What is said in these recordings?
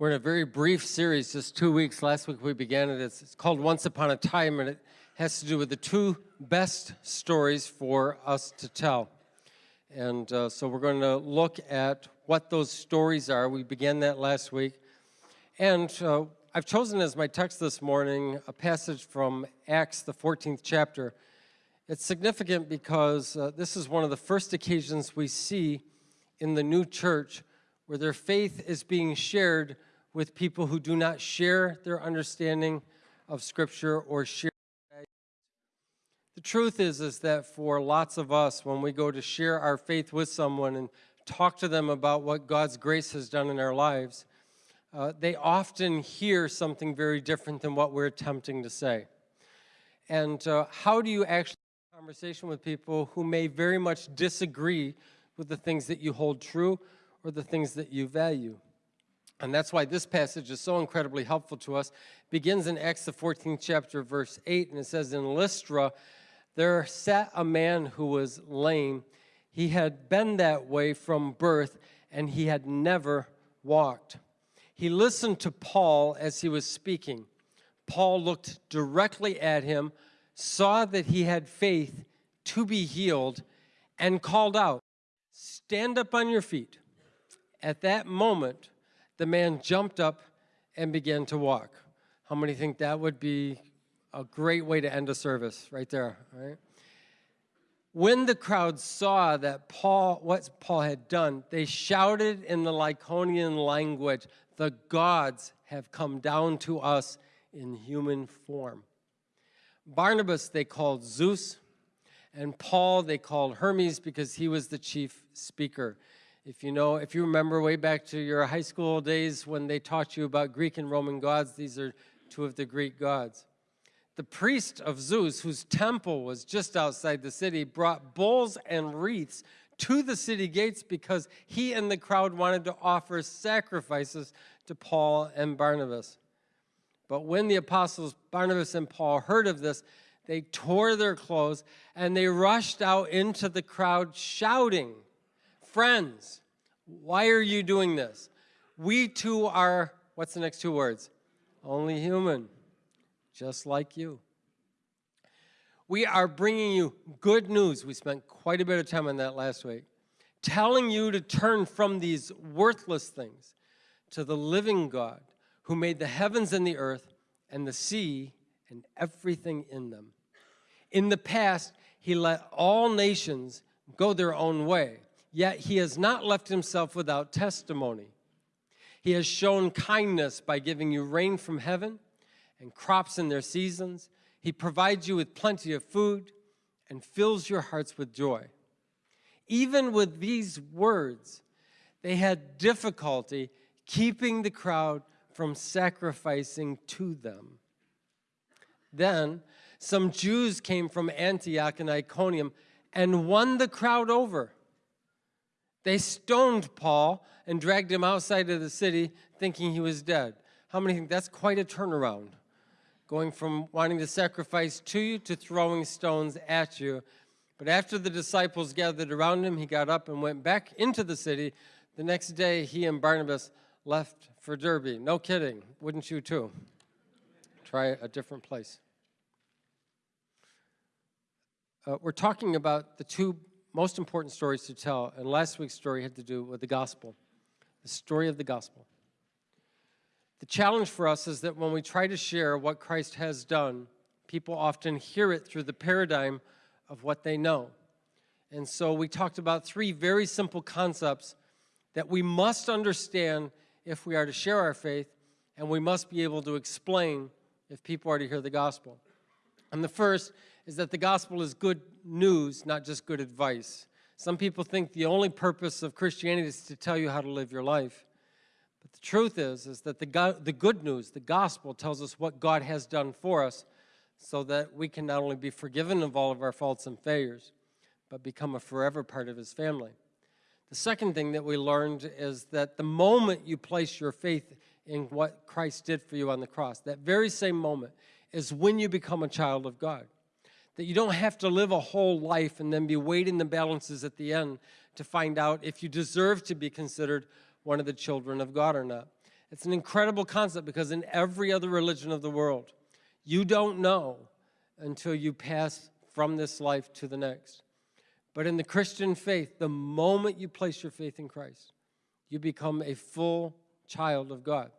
We're in a very brief series, just two weeks. Last week we began it. It's, it's called Once Upon a Time, and it has to do with the two best stories for us to tell. And uh, so we're going to look at what those stories are. We began that last week. And uh, I've chosen as my text this morning a passage from Acts, the 14th chapter. It's significant because uh, this is one of the first occasions we see in the new church where their faith is being shared with people who do not share their understanding of Scripture or share. The truth is, is that for lots of us, when we go to share our faith with someone and talk to them about what God's grace has done in our lives, uh, they often hear something very different than what we're attempting to say. And uh, how do you actually have a conversation with people who may very much disagree with the things that you hold true or the things that you value? And that's why this passage is so incredibly helpful to us. It begins in Acts, the 14th chapter, verse 8, and it says, In Lystra, there sat a man who was lame. He had been that way from birth, and he had never walked. He listened to Paul as he was speaking. Paul looked directly at him, saw that he had faith to be healed, and called out, Stand up on your feet. At that moment, the man jumped up and began to walk. How many think that would be a great way to end a service right there, right? When the crowd saw that Paul, what Paul had done, they shouted in the Lycaonian language, the gods have come down to us in human form. Barnabas they called Zeus, and Paul they called Hermes because he was the chief speaker. If you know, if you remember way back to your high school days when they taught you about Greek and Roman gods, these are two of the Greek gods. The priest of Zeus, whose temple was just outside the city, brought bulls and wreaths to the city gates because he and the crowd wanted to offer sacrifices to Paul and Barnabas. But when the apostles Barnabas and Paul heard of this, they tore their clothes and they rushed out into the crowd shouting, Friends, why are you doing this? We too are, what's the next two words? Only human, just like you. We are bringing you good news. We spent quite a bit of time on that last week. Telling you to turn from these worthless things to the living God who made the heavens and the earth and the sea and everything in them. In the past, he let all nations go their own way yet he has not left himself without testimony. He has shown kindness by giving you rain from heaven and crops in their seasons. He provides you with plenty of food and fills your hearts with joy. Even with these words, they had difficulty keeping the crowd from sacrificing to them. Then some Jews came from Antioch and Iconium and won the crowd over. They stoned Paul and dragged him outside of the city thinking he was dead. How many think that's quite a turnaround? Going from wanting to sacrifice to you to throwing stones at you. But after the disciples gathered around him, he got up and went back into the city. The next day, he and Barnabas left for Derbe. No kidding, wouldn't you too? Try a different place. Uh, we're talking about the two most important stories to tell, and last week's story had to do with the gospel, the story of the gospel. The challenge for us is that when we try to share what Christ has done, people often hear it through the paradigm of what they know. And so we talked about three very simple concepts that we must understand if we are to share our faith, and we must be able to explain if people are to hear the gospel. And the first is that the gospel is good news, not just good advice. Some people think the only purpose of Christianity is to tell you how to live your life. But the truth is, is that the, God, the good news, the gospel, tells us what God has done for us so that we can not only be forgiven of all of our faults and failures, but become a forever part of his family. The second thing that we learned is that the moment you place your faith in what Christ did for you on the cross, that very same moment is when you become a child of God that you don't have to live a whole life and then be weighting the balances at the end to find out if you deserve to be considered one of the children of God or not. It's an incredible concept because in every other religion of the world, you don't know until you pass from this life to the next. But in the Christian faith, the moment you place your faith in Christ, you become a full child of God.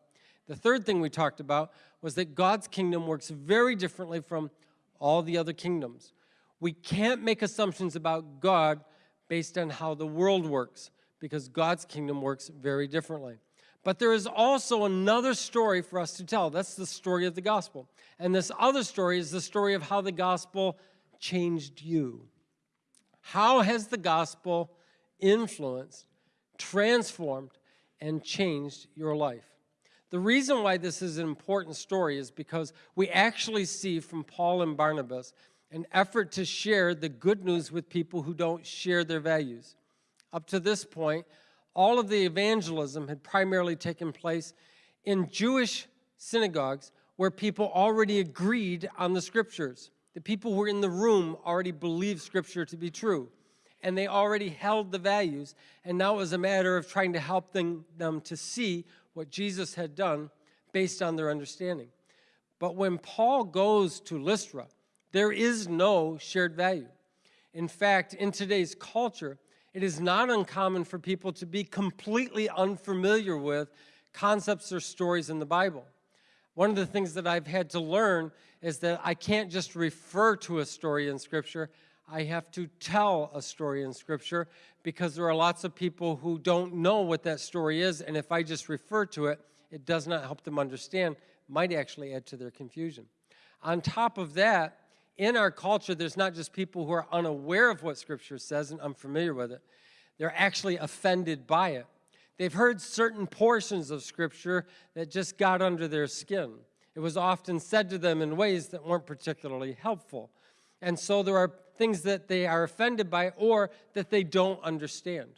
The third thing we talked about was that God's kingdom works very differently from all the other kingdoms. We can't make assumptions about God based on how the world works because God's kingdom works very differently. But there is also another story for us to tell. That's the story of the gospel. And this other story is the story of how the gospel changed you. How has the gospel influenced, transformed, and changed your life? The reason why this is an important story is because we actually see from Paul and Barnabas an effort to share the good news with people who don't share their values. Up to this point, all of the evangelism had primarily taken place in Jewish synagogues where people already agreed on the scriptures. The people who were in the room already believed scripture to be true and they already held the values and now it was a matter of trying to help them, them to see what Jesus had done based on their understanding. But when Paul goes to Lystra, there is no shared value. In fact, in today's culture, it is not uncommon for people to be completely unfamiliar with concepts or stories in the Bible. One of the things that I've had to learn is that I can't just refer to a story in Scripture, I have to tell a story in Scripture because there are lots of people who don't know what that story is, and if I just refer to it, it does not help them understand, might actually add to their confusion. On top of that, in our culture, there's not just people who are unaware of what Scripture says and unfamiliar with it. They're actually offended by it. They've heard certain portions of Scripture that just got under their skin. It was often said to them in ways that weren't particularly helpful. And so there are things that they are offended by or that they don't understand.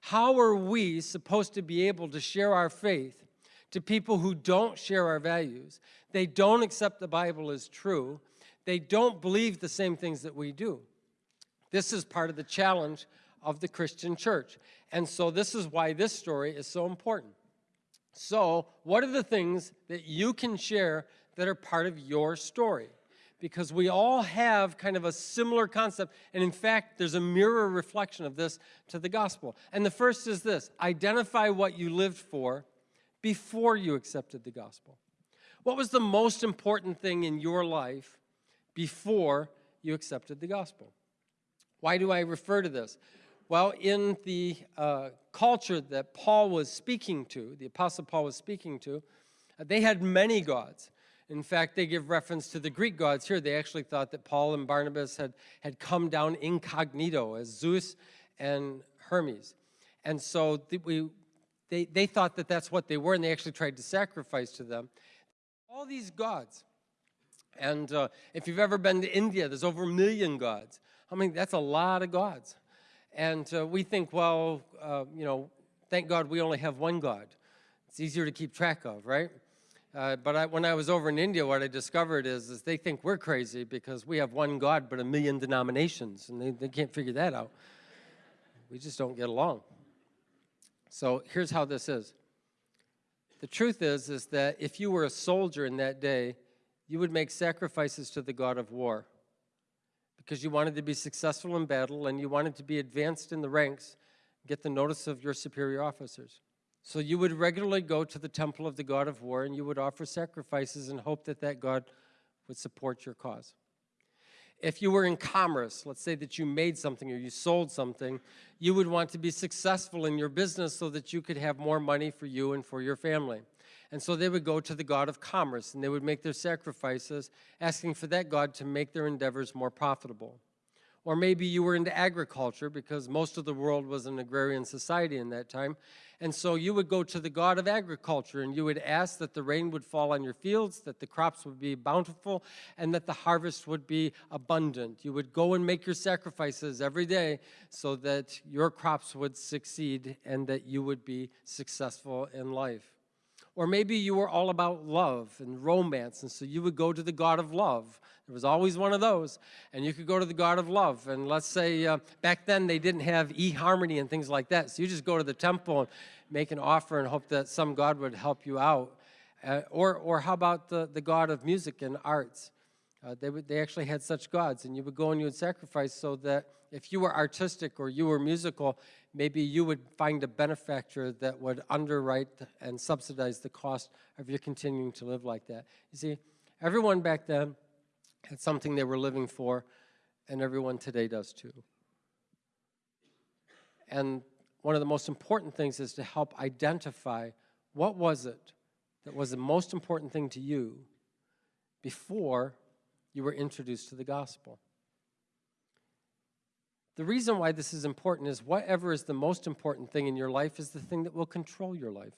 How are we supposed to be able to share our faith to people who don't share our values? They don't accept the Bible as true they don't believe the same things that we do. This is part of the challenge of the Christian church. And so this is why this story is so important. So what are the things that you can share that are part of your story? Because we all have kind of a similar concept. And in fact, there's a mirror reflection of this to the gospel. And the first is this, identify what you lived for before you accepted the gospel. What was the most important thing in your life before you accepted the gospel. Why do I refer to this? Well, in the uh, culture that Paul was speaking to, the Apostle Paul was speaking to, uh, they had many gods. In fact, they give reference to the Greek gods here. They actually thought that Paul and Barnabas had, had come down incognito as Zeus and Hermes. And so we, they, they thought that that's what they were, and they actually tried to sacrifice to them. All these gods. And uh, if you've ever been to India, there's over a million gods. I mean, that's a lot of gods. And uh, we think, well, uh, you know, thank God we only have one God. It's easier to keep track of, right? Uh, but I, when I was over in India, what I discovered is, is they think we're crazy because we have one God but a million denominations, and they, they can't figure that out. We just don't get along. So here's how this is. The truth is, is that if you were a soldier in that day, you would make sacrifices to the god of war because you wanted to be successful in battle and you wanted to be advanced in the ranks, get the notice of your superior officers. So you would regularly go to the temple of the god of war and you would offer sacrifices and hope that that god would support your cause. If you were in commerce, let's say that you made something or you sold something, you would want to be successful in your business so that you could have more money for you and for your family. And so they would go to the god of commerce and they would make their sacrifices, asking for that god to make their endeavors more profitable. Or maybe you were into agriculture because most of the world was an agrarian society in that time. And so you would go to the God of agriculture and you would ask that the rain would fall on your fields, that the crops would be bountiful, and that the harvest would be abundant. You would go and make your sacrifices every day so that your crops would succeed and that you would be successful in life. Or maybe you were all about love and romance, and so you would go to the God of love. There was always one of those, and you could go to the God of love. And let's say uh, back then they didn't have eHarmony and things like that, so you just go to the temple and make an offer and hope that some God would help you out. Uh, or, or how about the, the God of music and arts? Uh, they, would, they actually had such gods, and you would go and you would sacrifice so that if you were artistic or you were musical, maybe you would find a benefactor that would underwrite and subsidize the cost of your continuing to live like that. You see, everyone back then had something they were living for, and everyone today does too. And one of the most important things is to help identify what was it that was the most important thing to you before you were introduced to the gospel. The reason why this is important is whatever is the most important thing in your life is the thing that will control your life.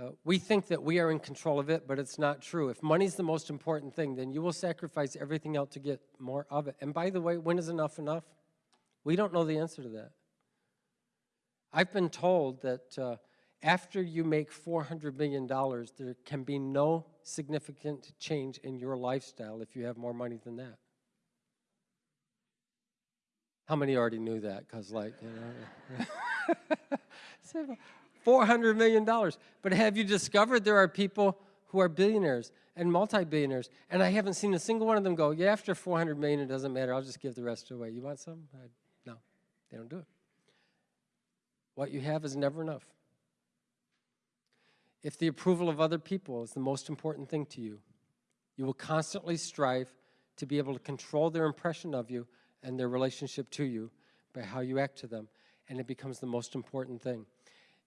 Uh, we think that we are in control of it, but it's not true. If money's the most important thing, then you will sacrifice everything else to get more of it. And by the way, when is enough enough? We don't know the answer to that. I've been told that uh, after you make $400 million, there can be no significant change in your lifestyle if you have more money than that. How many already knew that? Because, like, you know, $400 million. But have you discovered there are people who are billionaires and multi-billionaires, and I haven't seen a single one of them go, yeah, after 400 million, it doesn't matter, I'll just give the rest away. You want some? I, no, they don't do it. What you have is never enough. If the approval of other people is the most important thing to you, you will constantly strive to be able to control their impression of you and their relationship to you by how you act to them, and it becomes the most important thing.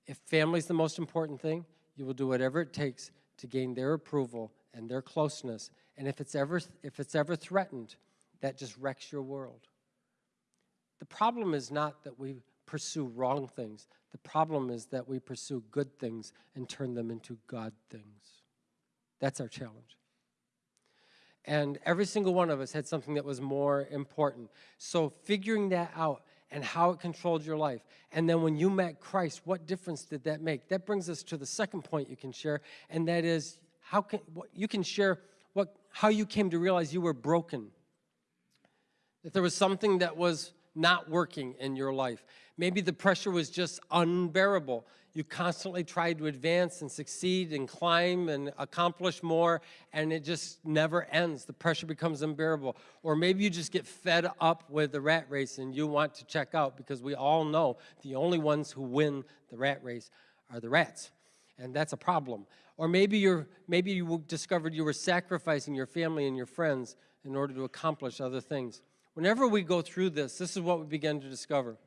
If family is the most important thing, you will do whatever it takes to gain their approval and their closeness. And if it's ever, if it's ever threatened, that just wrecks your world. The problem is not that we pursue wrong things. The problem is that we pursue good things and turn them into God things. That's our challenge. And every single one of us had something that was more important. So figuring that out and how it controlled your life. And then when you met Christ, what difference did that make? That brings us to the second point you can share, and that is how can you can share what how you came to realize you were broken. That there was something that was not working in your life. Maybe the pressure was just unbearable. You constantly tried to advance and succeed and climb and accomplish more, and it just never ends. The pressure becomes unbearable. Or maybe you just get fed up with the rat race and you want to check out because we all know the only ones who win the rat race are the rats, and that's a problem. Or maybe, you're, maybe you discovered you were sacrificing your family and your friends in order to accomplish other things. Whenever we go through this, this is what we begin to discover.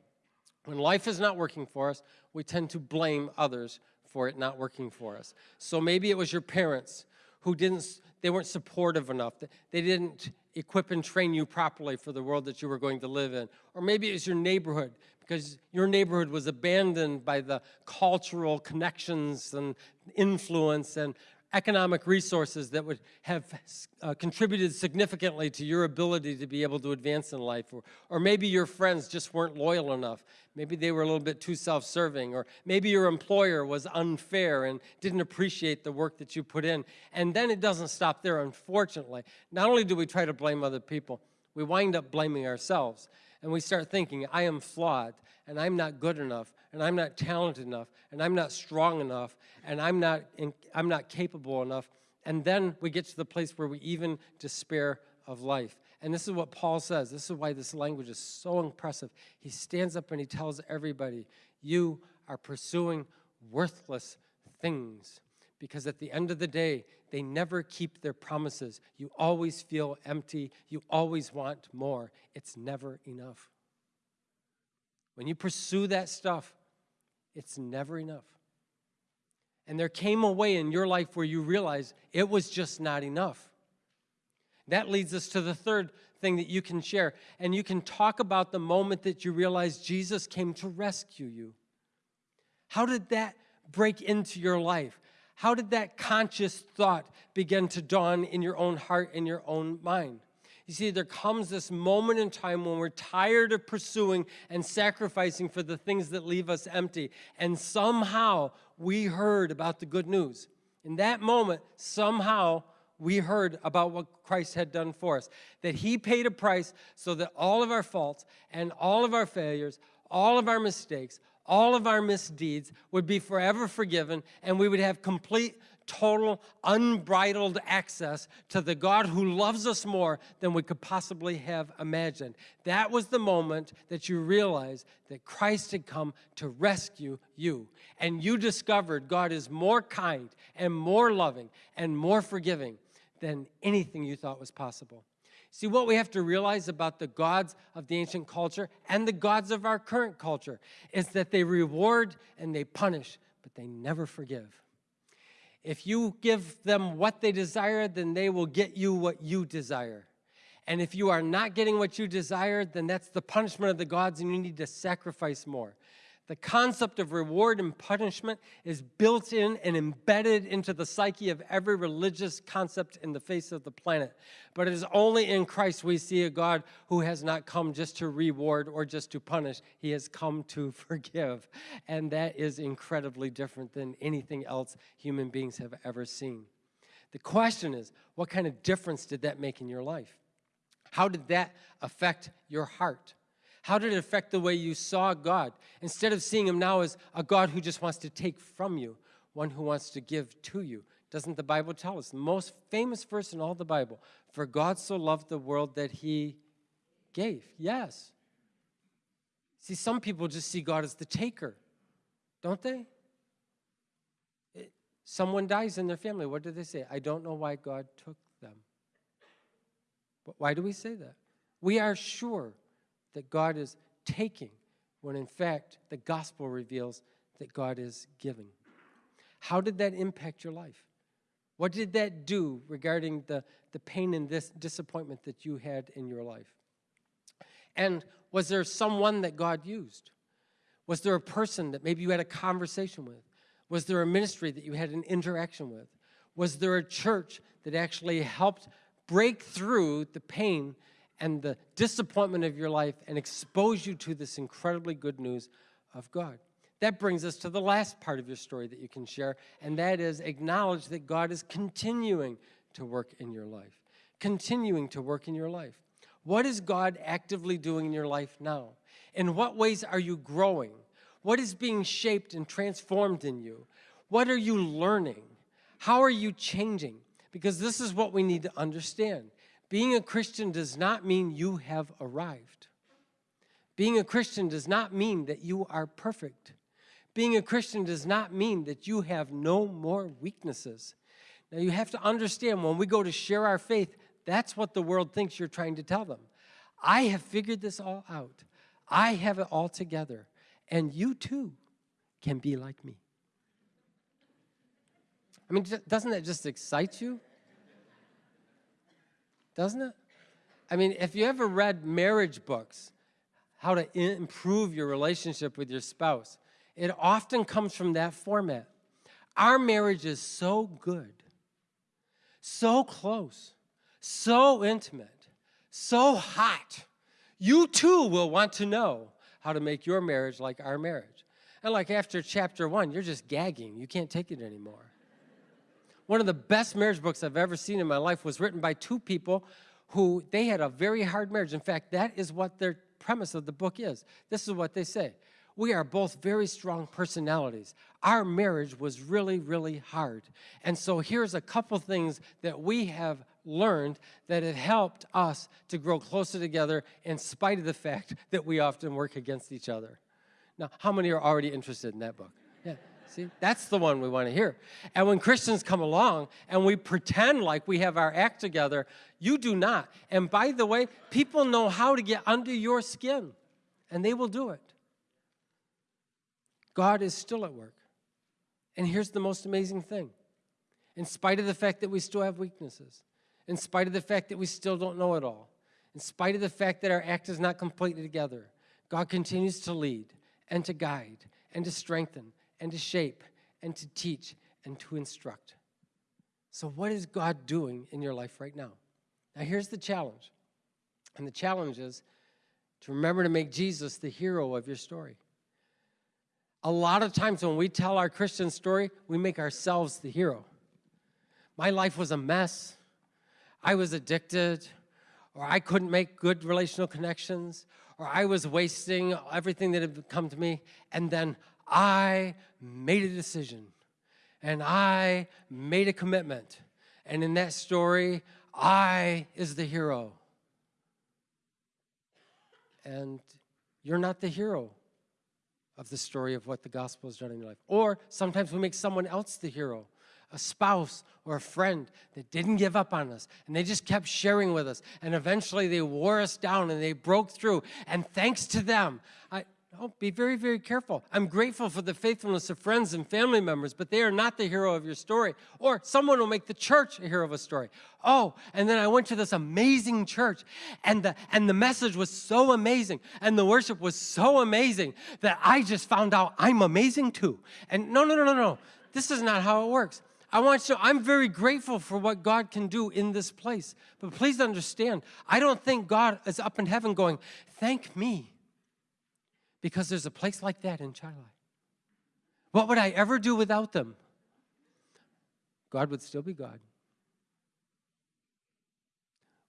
When life is not working for us, we tend to blame others for it not working for us. So maybe it was your parents who didn't, they weren't supportive enough. They didn't equip and train you properly for the world that you were going to live in. Or maybe it was your neighborhood because your neighborhood was abandoned by the cultural connections and influence and economic resources that would have uh, contributed significantly to your ability to be able to advance in life. Or, or maybe your friends just weren't loyal enough. Maybe they were a little bit too self-serving. Or maybe your employer was unfair and didn't appreciate the work that you put in. And then it doesn't stop there, unfortunately. Not only do we try to blame other people, we wind up blaming ourselves and we start thinking, I am flawed, and I'm not good enough, and I'm not talented enough, and I'm not strong enough, and I'm not, in, I'm not capable enough. And then we get to the place where we even despair of life. And this is what Paul says. This is why this language is so impressive. He stands up and he tells everybody, you are pursuing worthless things because at the end of the day, they never keep their promises. You always feel empty. You always want more. It's never enough. When you pursue that stuff, it's never enough. And there came a way in your life where you realized it was just not enough. That leads us to the third thing that you can share. And you can talk about the moment that you realized Jesus came to rescue you. How did that break into your life? How did that conscious thought begin to dawn in your own heart and your own mind? You see, there comes this moment in time when we're tired of pursuing and sacrificing for the things that leave us empty. And somehow we heard about the good news. In that moment, somehow we heard about what Christ had done for us. That he paid a price so that all of our faults and all of our failures, all of our mistakes, all of our misdeeds would be forever forgiven and we would have complete total, unbridled access to the God who loves us more than we could possibly have imagined. That was the moment that you realized that Christ had come to rescue you. And you discovered God is more kind and more loving and more forgiving than anything you thought was possible. See, what we have to realize about the gods of the ancient culture and the gods of our current culture is that they reward and they punish, but they never forgive. If you give them what they desire, then they will get you what you desire. And if you are not getting what you desire, then that's the punishment of the gods and you need to sacrifice more. The concept of reward and punishment is built in and embedded into the psyche of every religious concept in the face of the planet. But it is only in Christ we see a God who has not come just to reward or just to punish. He has come to forgive. And that is incredibly different than anything else human beings have ever seen. The question is, what kind of difference did that make in your life? How did that affect your heart? How did it affect the way you saw God? Instead of seeing him now as a God who just wants to take from you, one who wants to give to you. Doesn't the Bible tell us? The most famous verse in all the Bible. For God so loved the world that he gave. Yes. See, some people just see God as the taker, don't they? It, someone dies in their family. What do they say? I don't know why God took them. But why do we say that? We are sure that God is taking, when in fact the gospel reveals that God is giving. How did that impact your life? What did that do regarding the, the pain and this disappointment that you had in your life? And was there someone that God used? Was there a person that maybe you had a conversation with? Was there a ministry that you had an interaction with? Was there a church that actually helped break through the pain and the disappointment of your life and expose you to this incredibly good news of God. That brings us to the last part of your story that you can share, and that is acknowledge that God is continuing to work in your life, continuing to work in your life. What is God actively doing in your life now? In what ways are you growing? What is being shaped and transformed in you? What are you learning? How are you changing? Because this is what we need to understand. Being a Christian does not mean you have arrived. Being a Christian does not mean that you are perfect. Being a Christian does not mean that you have no more weaknesses. Now you have to understand when we go to share our faith, that's what the world thinks you're trying to tell them. I have figured this all out. I have it all together. And you too can be like me. I mean, doesn't that just excite you? Doesn't it? I mean, if you ever read marriage books, how to improve your relationship with your spouse, it often comes from that format. Our marriage is so good, so close, so intimate, so hot. You too will want to know how to make your marriage like our marriage. And like after chapter one, you're just gagging. You can't take it anymore. One of the best marriage books I've ever seen in my life was written by two people who they had a very hard marriage. In fact, that is what their premise of the book is. This is what they say. We are both very strong personalities. Our marriage was really, really hard. And so here's a couple things that we have learned that have helped us to grow closer together in spite of the fact that we often work against each other. Now, how many are already interested in that book? Yeah. See, that's the one we want to hear. And when Christians come along and we pretend like we have our act together, you do not. And by the way, people know how to get under your skin, and they will do it. God is still at work. And here's the most amazing thing. In spite of the fact that we still have weaknesses, in spite of the fact that we still don't know it all, in spite of the fact that our act is not completely together, God continues to lead and to guide and to strengthen and to shape and to teach and to instruct. So what is God doing in your life right now? Now here's the challenge. And the challenge is to remember to make Jesus the hero of your story. A lot of times when we tell our Christian story, we make ourselves the hero. My life was a mess. I was addicted, or I couldn't make good relational connections, or I was wasting everything that had come to me, and then I made a decision, and I made a commitment. And in that story, I is the hero. And you're not the hero of the story of what the gospel has done in your life. Or sometimes we make someone else the hero a spouse or a friend that didn't give up on us and they just kept sharing with us and eventually they wore us down and they broke through and thanks to them I, oh, be very, very careful. I'm grateful for the faithfulness of friends and family members, but they are not the hero of your story. Or someone will make the church a hero of a story. Oh, and then I went to this amazing church, and the, and the message was so amazing, and the worship was so amazing that I just found out I'm amazing too. And no, no, no, no, no. This is not how it works. I want you to, I'm very grateful for what God can do in this place. But please understand, I don't think God is up in heaven going, thank me, because there's a place like that in Chilai. What would I ever do without them? God would still be God.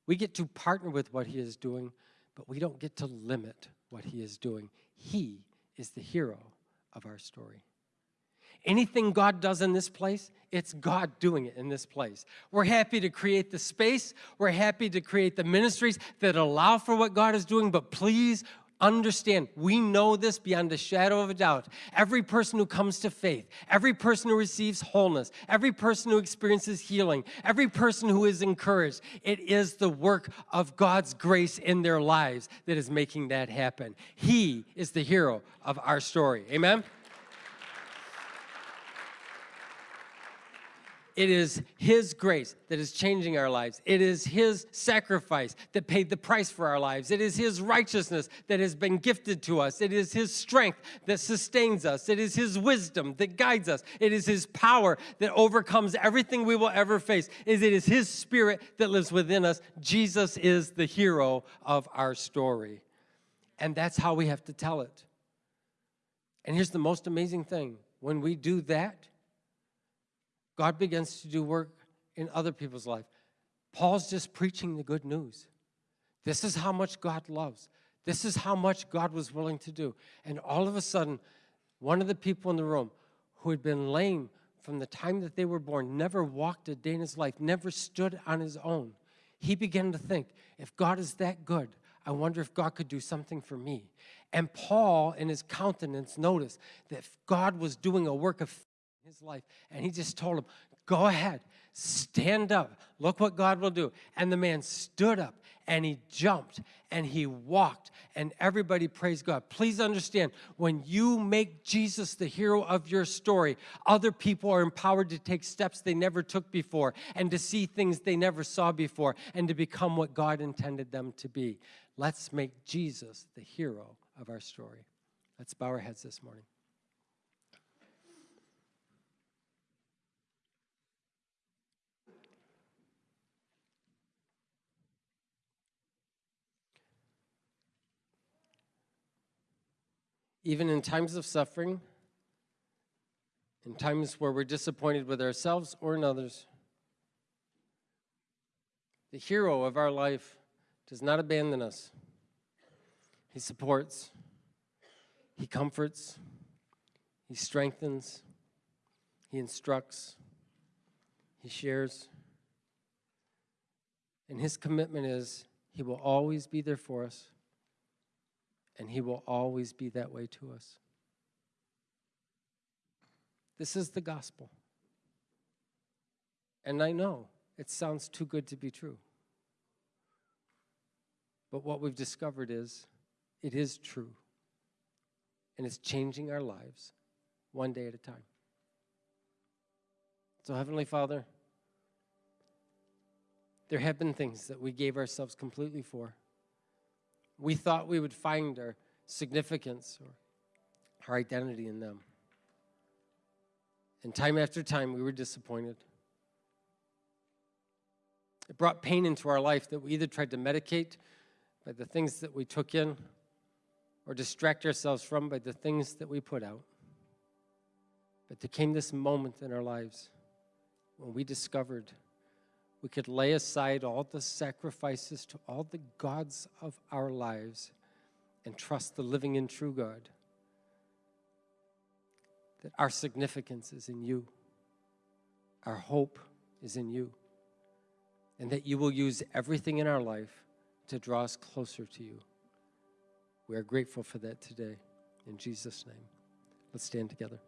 We get to partner with what he is doing, but we don't get to limit what he is doing. He is the hero of our story. Anything God does in this place, it's God doing it in this place. We're happy to create the space. We're happy to create the ministries that allow for what God is doing, but please understand, we know this beyond a shadow of a doubt. Every person who comes to faith, every person who receives wholeness, every person who experiences healing, every person who is encouraged, it is the work of God's grace in their lives that is making that happen. He is the hero of our story. Amen? It is His grace that is changing our lives. It is His sacrifice that paid the price for our lives. It is His righteousness that has been gifted to us. It is His strength that sustains us. It is His wisdom that guides us. It is His power that overcomes everything we will ever face. It is His Spirit that lives within us. Jesus is the hero of our story. And that's how we have to tell it. And here's the most amazing thing when we do that, God begins to do work in other people's life. Paul's just preaching the good news. This is how much God loves. This is how much God was willing to do. And all of a sudden, one of the people in the room who had been lame from the time that they were born, never walked a day in his life, never stood on his own, he began to think, if God is that good, I wonder if God could do something for me. And Paul, in his countenance, noticed that God was doing a work of his life. And he just told him, go ahead, stand up. Look what God will do. And the man stood up and he jumped and he walked and everybody praised God. Please understand, when you make Jesus the hero of your story, other people are empowered to take steps they never took before and to see things they never saw before and to become what God intended them to be. Let's make Jesus the hero of our story. Let's bow our heads this morning. Even in times of suffering, in times where we're disappointed with ourselves or in others, the hero of our life does not abandon us. He supports, he comforts, he strengthens, he instructs, he shares. And his commitment is he will always be there for us and he will always be that way to us. This is the gospel. And I know it sounds too good to be true. But what we've discovered is it is true. And it's changing our lives one day at a time. So, Heavenly Father, there have been things that we gave ourselves completely for we thought we would find our significance or our identity in them. And time after time, we were disappointed. It brought pain into our life that we either tried to medicate by the things that we took in or distract ourselves from by the things that we put out. But there came this moment in our lives when we discovered we could lay aside all the sacrifices to all the gods of our lives and trust the living and true God. That our significance is in you, our hope is in you, and that you will use everything in our life to draw us closer to you. We are grateful for that today. In Jesus' name, let's stand together.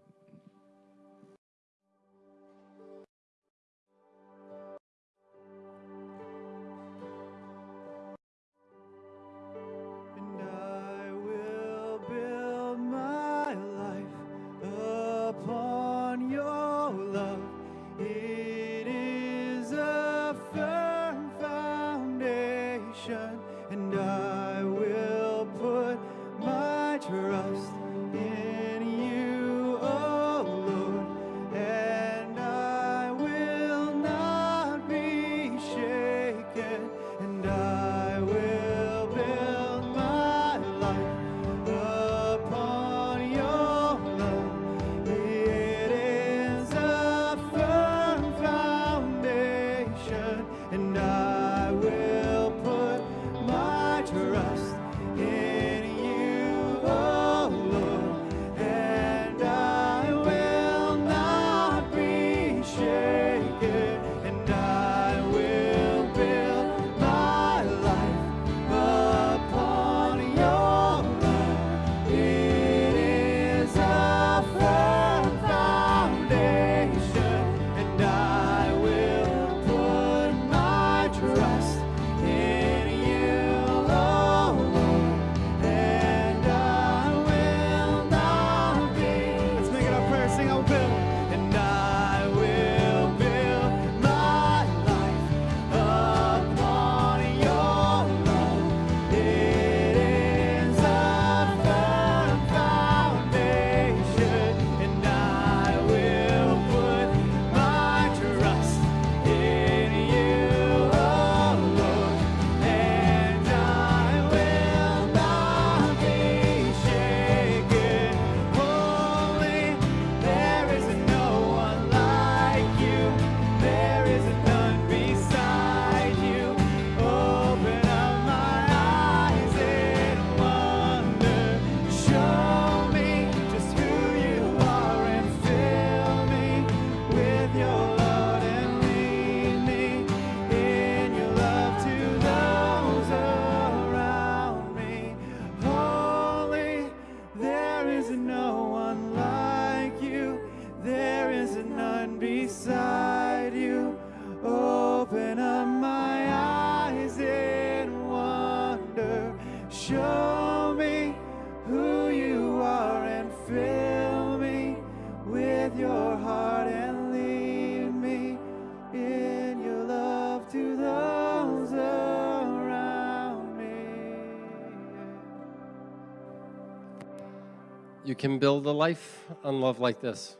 You can build a life on love like this.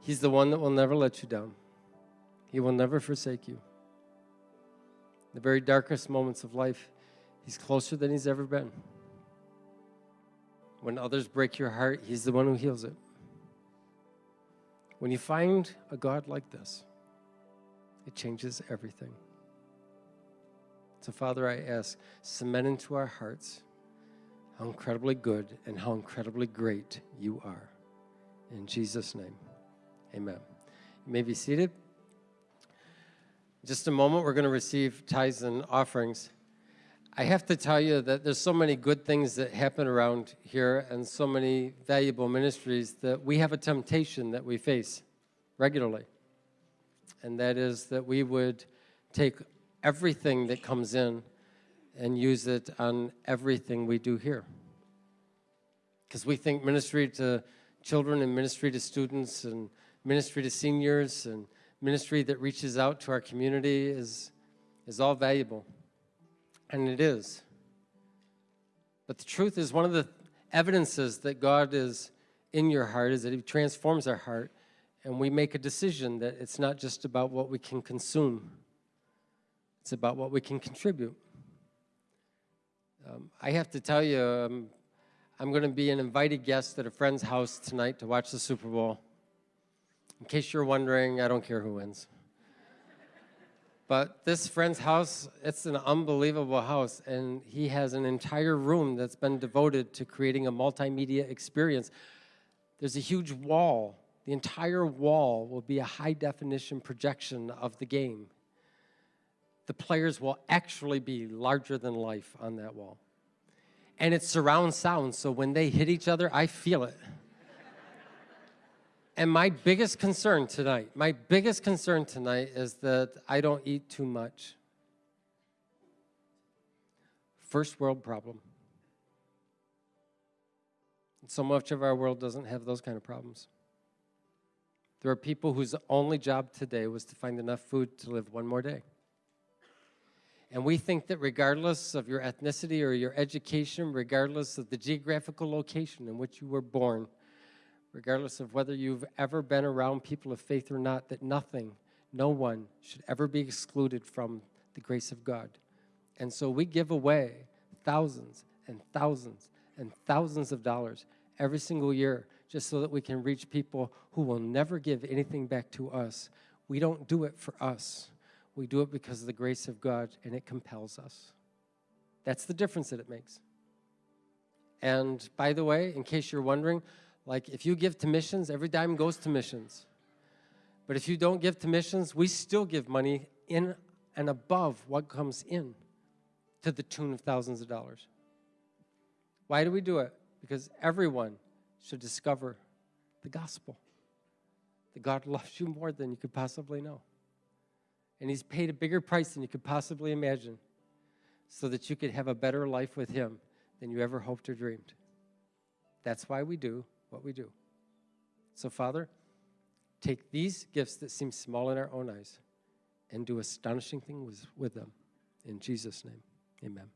He's the one that will never let you down. He will never forsake you. In The very darkest moments of life, He's closer than He's ever been. When others break your heart, He's the one who heals it. When you find a God like this, it changes everything. So, Father, I ask, cement into our hearts how incredibly good and how incredibly great you are. In Jesus' name, amen. You may be seated. In just a moment, we're going to receive tithes and offerings. I have to tell you that there's so many good things that happen around here and so many valuable ministries that we have a temptation that we face regularly. And that is that we would take everything that comes in and use it on everything we do here. Because we think ministry to children and ministry to students and ministry to seniors and ministry that reaches out to our community is, is all valuable. And it is. But the truth is one of the evidences that God is in your heart is that he transforms our heart and we make a decision that it's not just about what we can consume, It's about what we can contribute. Um, I have to tell you, um, I'm going to be an invited guest at a friend's house tonight to watch the Super Bowl. In case you're wondering, I don't care who wins. But this friend's house, it's an unbelievable house, and he has an entire room that's been devoted to creating a multimedia experience. There's a huge wall. The entire wall will be a high definition projection of the game. The players will actually be larger than life on that wall. And it's surround sound, so when they hit each other, I feel it. And my biggest concern tonight, my biggest concern tonight is that I don't eat too much. First world problem. So much of our world doesn't have those kind of problems. There are people whose only job today was to find enough food to live one more day. And we think that regardless of your ethnicity or your education, regardless of the geographical location in which you were born, regardless of whether you've ever been around people of faith or not, that nothing, no one should ever be excluded from the grace of God. And so we give away thousands and thousands and thousands of dollars every single year just so that we can reach people who will never give anything back to us. We don't do it for us. We do it because of the grace of God and it compels us. That's the difference that it makes. And by the way, in case you're wondering, like if you give to missions, every dime goes to missions. But if you don't give to missions, we still give money in and above what comes in to the tune of thousands of dollars. Why do we do it? Because everyone should discover the gospel. That God loves you more than you could possibly know. And he's paid a bigger price than you could possibly imagine so that you could have a better life with him than you ever hoped or dreamed. That's why we do what we do. So, Father, take these gifts that seem small in our own eyes and do astonishing things with them. In Jesus' name, amen.